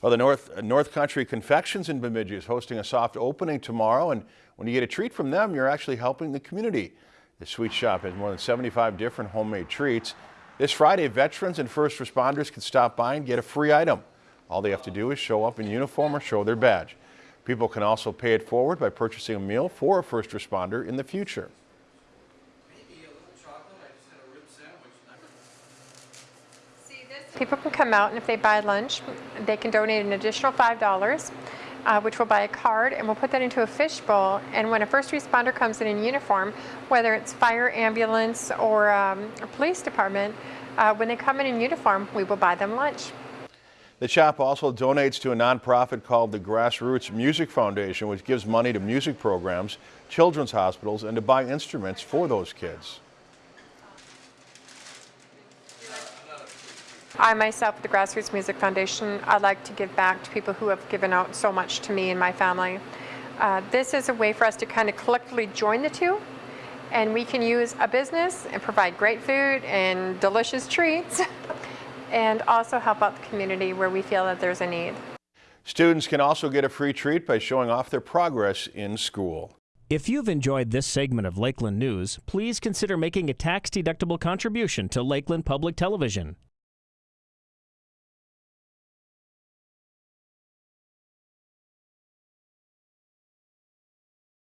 Well, the North, uh, North Country Confections in Bemidji is hosting a soft opening tomorrow, and when you get a treat from them, you're actually helping the community. The sweet shop has more than 75 different homemade treats. This Friday, veterans and first responders can stop by and get a free item. All they have to do is show up in uniform or show their badge. People can also pay it forward by purchasing a meal for a first responder in the future. People can come out and if they buy lunch, they can donate an additional $5, uh, which will buy a card and we'll put that into a fishbowl. And when a first responder comes in in uniform, whether it's fire, ambulance, or um, a police department, uh, when they come in in uniform, we will buy them lunch. The shop also donates to a nonprofit called the Grassroots Music Foundation, which gives money to music programs, children's hospitals, and to buy instruments for those kids. I myself, at the Grassroots Music Foundation, I'd like to give back to people who have given out so much to me and my family. Uh, this is a way for us to kind of collectively join the two and we can use a business and provide great food and delicious treats and also help out the community where we feel that there's a need. Students can also get a free treat by showing off their progress in school. If you've enjoyed this segment of Lakeland News, please consider making a tax-deductible contribution to Lakeland Public Television.